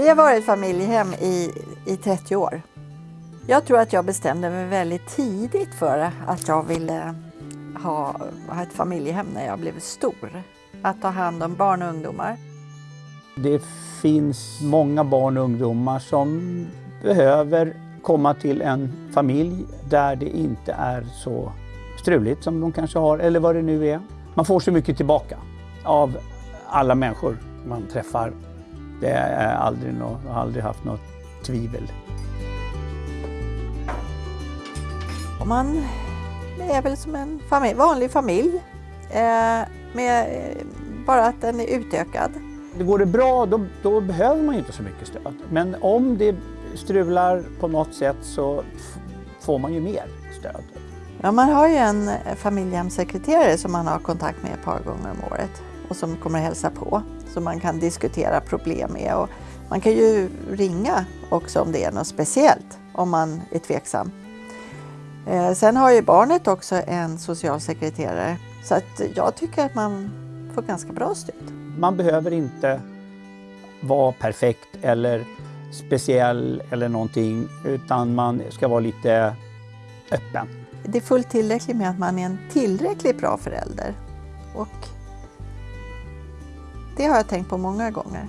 Vi har varit familjehem i, i 30 år. Jag tror att jag bestämde mig väldigt tidigt för att jag ville ha, ha ett familjehem när jag blev stor. Att ta hand om barn och ungdomar. Det finns många barn och ungdomar som behöver komma till en familj där det inte är så struligt som de kanske har, eller vad det nu är. Man får så mycket tillbaka av alla människor man träffar. Det är aldrig något, har aldrig haft något tvivel. Man är väl som en familj, vanlig familj, eh, med, eh, bara att den är utökad. Det går det bra, då, då behöver man ju inte så mycket stöd. Men om det strular på något sätt så får man ju mer stöd. Ja, man har ju en familjehemssekreterare som man har kontakt med ett par gånger om året och som kommer att hälsa på. Som man kan diskutera problem med. Och man kan ju ringa också om det är något speciellt, om man är tveksam. Eh, sen har ju barnet också en socialsekreterare så att jag tycker att man får ganska bra stöd. Man behöver inte vara perfekt eller speciell eller någonting utan man ska vara lite öppen. Det är fullt tillräckligt med att man är en tillräckligt bra förälder. Och det har jag tänkt på många gånger.